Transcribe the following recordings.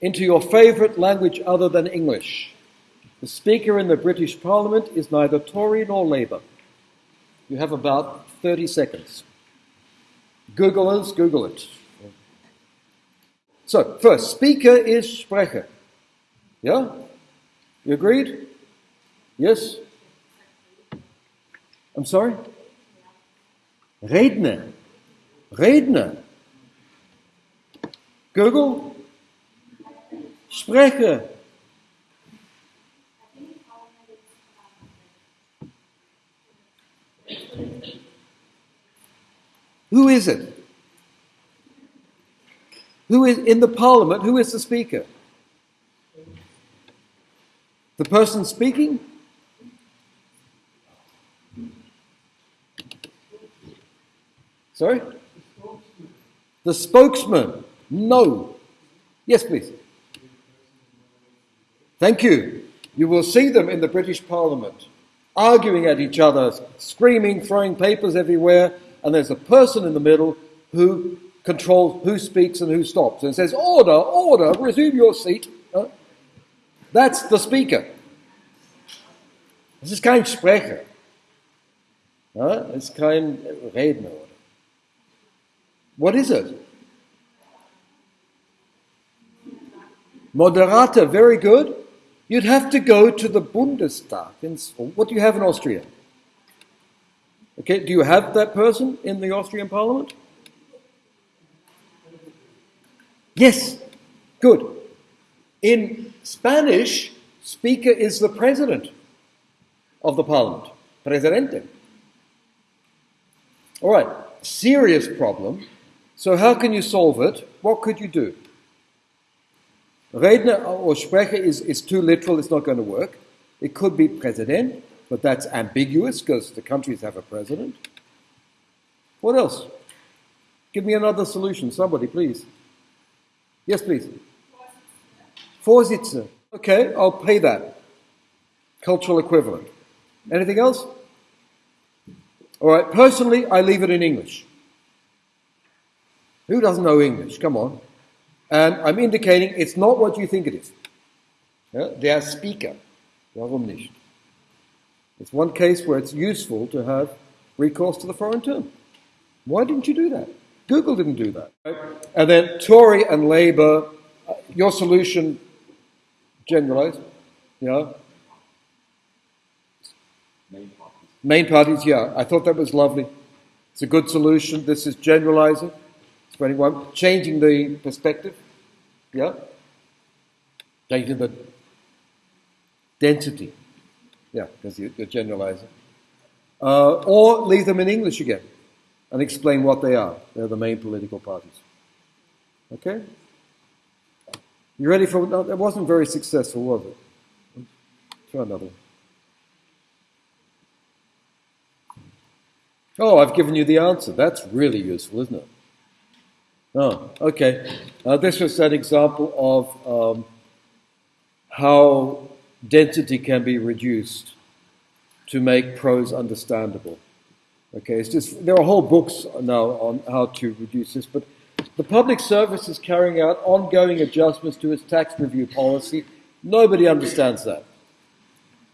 into your favourite language other than English. The Speaker in the British Parliament is neither Tory nor Labour. You have about 30 seconds. Googlers, Google it. So, first, Speaker is Sprecher. Yeah? You agreed? Yes? I'm sorry? Redner. Redner. Google? Sprecher. Who is it? Who is in the parliament? Who is the speaker? The person speaking? Sorry? The spokesman. No. Yes, please. Thank you. You will see them in the British Parliament, arguing at each other, screaming, throwing papers everywhere, and there's a person in the middle who controls who speaks and who stops and says, Order, order, resume your seat. That's the speaker. Das ist kein Sprecher. Uh, it's kein Redner. What is it? Moderator, very good. You'd have to go to the Bundestag. In, What do you have in Austria? Okay, do you have that person in the Austrian parliament? Yes, good. In Spanish, speaker is the president of the parliament, presidente. All right, serious problem. So, how can you solve it? What could you do? Redner uh, or Sprecher is, is too literal, it's not going to work. It could be President, but that's ambiguous because the countries have a president. What else? Give me another solution, somebody, please. Yes, please. Vorsitzender. Okay, I'll pay that. Cultural equivalent. Anything else? All right, personally, I leave it in English. Who doesn't know English? Come on. And I'm indicating it's not what you think it is. Yeah? are Speaker. are nicht? It's one case where it's useful to have recourse to the foreign term. Why didn't you do that? Google didn't do that. Right? And then Tory and Labour, uh, your solution, generalized, Yeah. Main parties. Main parties, yeah. I thought that was lovely. It's a good solution. This is generalizing. 21, changing the perspective, yeah, changing the density, yeah, because you, are generalizing, uh, or leave them in English again and explain what they are. They're the main political parties. Okay? You ready for no, that? wasn't very successful, was it? Try another one. Oh, I've given you the answer. That's really useful, isn't it? Oh, okay. Uh, this was an example of um, how density can be reduced to make prose understandable. Okay, it's just there are whole books now on how to reduce this, but the public service is carrying out ongoing adjustments to its tax review policy. Nobody understands that.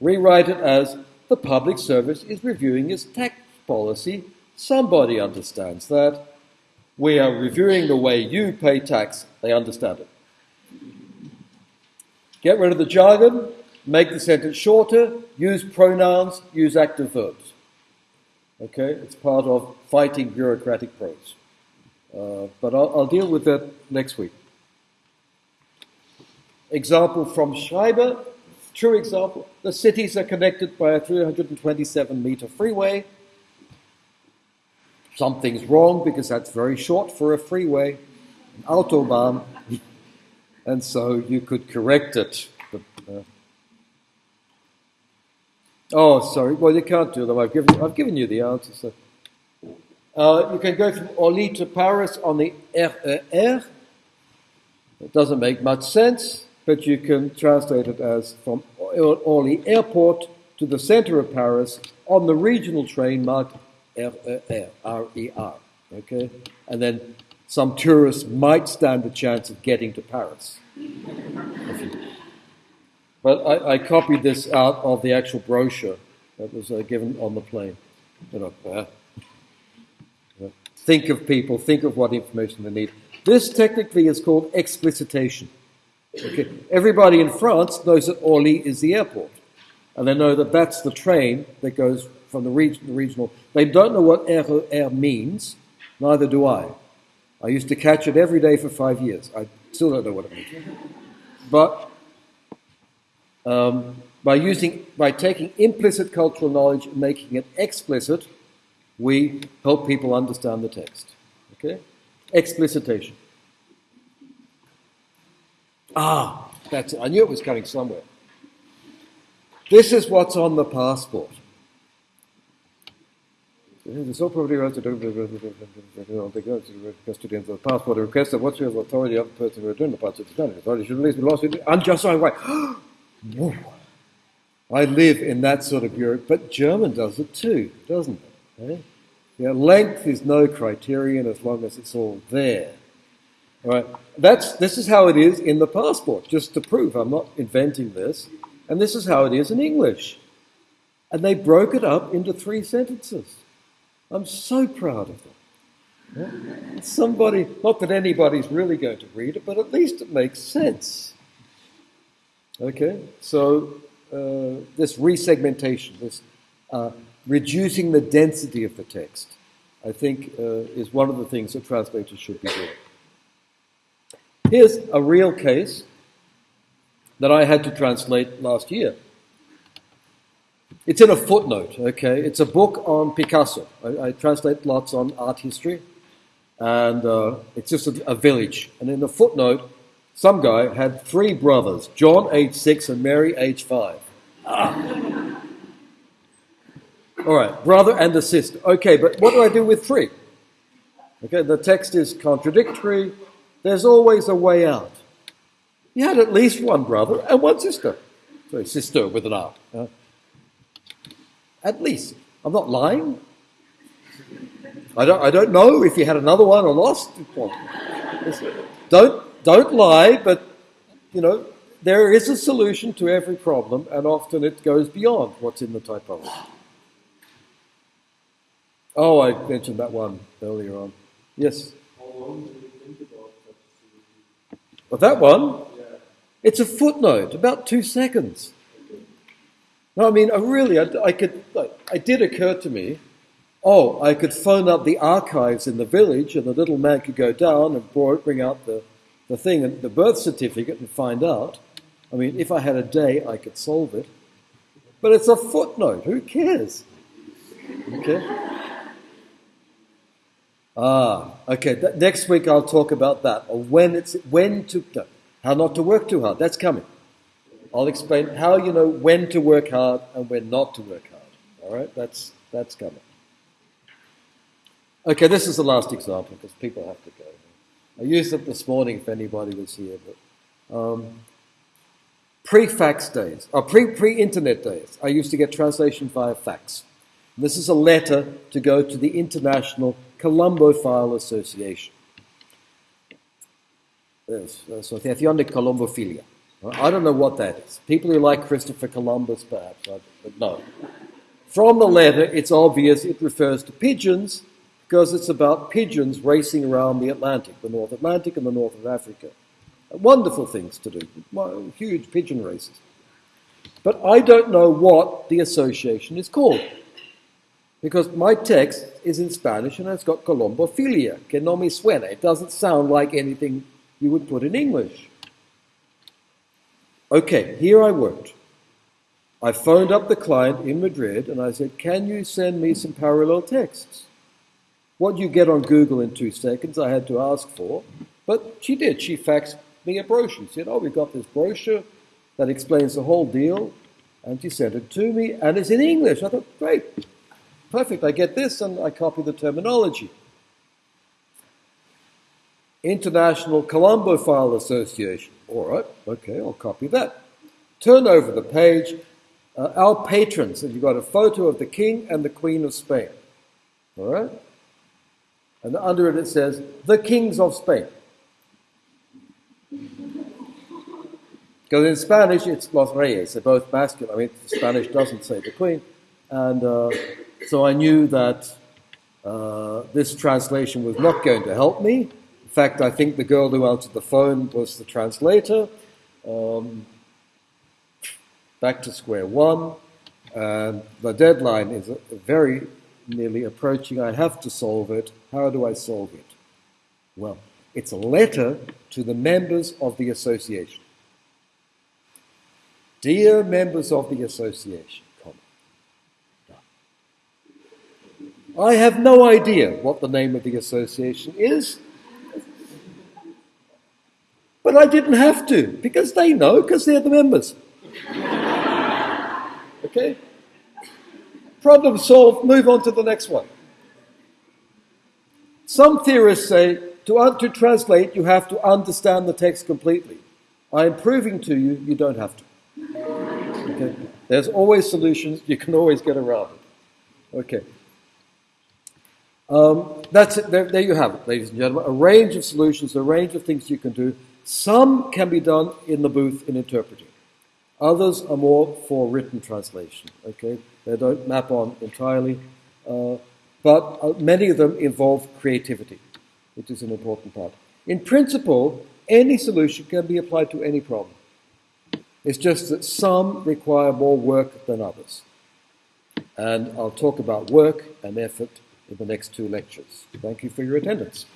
Rewrite it as the public service is reviewing its tax policy. Somebody understands that. We are reviewing the way you pay tax. They understand it. Get rid of the jargon, make the sentence shorter, use pronouns, use active verbs. Okay, it's part of fighting bureaucratic prose. Uh, but I'll, I'll, deal with that next week. Example from Schreiber, true example. The cities are connected by a 327 meter freeway something's wrong because that's very short for a freeway, an autobahn, and so you could correct it. But, uh, oh, sorry. Well, you can't do them. I've given, I've given you the answer. So. Uh, you can go from Orly to Paris on the RER. It doesn't make much sense, but you can translate it as from Orly Airport to the center of Paris on the regional train marked R-E-R, R-E-R, okay? And then some tourists might stand a chance of getting to Paris. But I, I, copied this out of the actual brochure that was uh, given on the plane. You know, uh, think of people, think of what information they need. This technically is called explicitation. Okay. Everybody in France knows that Orly is the airport, and they know that that's the train that goes from the, region, the regional. They don't know what RER means, neither do I. I used to catch it every day for five years. I still don't know what it means. But um, by using, by taking implicit cultural knowledge and making it explicit, we help people understand the text. Okay? Explicitation. Ah, that's it. I knew it was coming somewhere. This is what's on the passport. The sole property rights of custodians of the passport request that whatsoever authority of the person who returned the passport to the authority should release the lost unjustified right. I live in that sort of bureau, but German does it too, doesn't it? Eh? Yeah, length is no criterion as long as it's all there. All right, that's this is how it is in the passport. Just to prove I'm not inventing this, and this is how it is in English. And they broke it up into three sentences. I'm so proud of them. Somebody, not that anybody's really going to read it, but at least it makes sense. Okay, so uh, this resegmentation, this uh, reducing the density of the text, I think uh, is one of the things that translators should be doing. Here's a real case that I had to translate last year. It's in a footnote, okay? It's a book on Picasso. I, I translate lots on art history, and uh, it's just a, a, village. And in the footnote, some guy had three brothers John, age six, and Mary, age five. Ah. All right, brother and a sister. Okay, but what do I do with three? Okay, the text is contradictory. There's always a way out. He had at least one brother and one sister. Sorry, sister with an R. At least. I'm not lying. I don't, I don't know if you had another one or lost. Don't, don't lie, but, you know, there is a solution to every problem, and often it goes beyond what's in the typology. Oh, I mentioned that one earlier on. Yes? But that one, it's a footnote, about two seconds. No, I mean, I really, I, I could, it did occur to me, oh, I could phone up the archives in the village and the little man could go down and bring out the, the thing, and the birth certificate and find out. I mean, if I had a day, I could solve it. But it's a footnote. Who cares? Okay. Ah, okay. Th- next week I'll talk about that, or when it's when to, no, how not to work too hard. That's coming. I'll explain how you know when to work hard and when not to work hard. All right, that's that's coming. Okay, this is the last example because people have to go. I used it this morning if anybody was here, but um, pre-fax days or pre pre-internet days, I used to get translation via fax. This is a letter to go to the International Colombophile Association. Yes, so Asociación de Colombofilia. I don't know what that is. People who like Christopher Columbus, perhaps, but no. From the letter, it's obvious it refers to pigeons because it's about pigeons racing around the Atlantic, the North Atlantic and the North of Africa. Wonderful things to do, huge pigeon races. But I don't know what the association is called. Because my text is in Spanish and it's got Colombofilia, que no me suena. It doesn't sound like anything you would put in English. Okay, here I worked. I phoned up the client in Madrid and I said, Can you send me some parallel texts? What you get on Google in two seconds, I had to ask for, but she did. She faxed me a brochure. She said, Oh, we've got this brochure that explains the whole deal, and she sent it to me, and it's in English. I thought, Great, perfect, I get this, and I copy the terminology. International Colombophile Association. All right, okay, I'll copy that. Turn over the page. Uh, our patrons, and you've got a photo of the King and the Queen of Spain. All right? And under it it says, the kings of Spain. Because in Spanish it's Los Reyes, they're both masculine. I mean, Spanish doesn't say the queen. And uh, so I knew that uh, this translation was not going to help me. In fact, I think the girl who answered the phone was the translator. Um, back to square one. And the deadline is very nearly approaching. I have to solve it. How do I solve it? Well, it's a letter to the members of the association. Dear members of the association, I have no idea what the name of the association is, but I didn't have to because they know because they're the members. Okay? Problem solved, move on to the next one. Some theorists say to, to translate, you have to understand the text completely. I am proving to you, you don't have to. Okay? There's always solutions, you can always get around it. Okay. Um, that's it. There, there, you have it, ladies and gentlemen. A range of solutions, a range of things you can do. Some can be done in the booth in interpreting. Others are more for written translation. Okay, they don't map on entirely, uh, but uh, many of them involve creativity, which is an important part. In principle, any solution can be applied to any problem. It's just that some require more work than others. And I'll talk about work and effort in the next two lectures. Thank you for your attendance.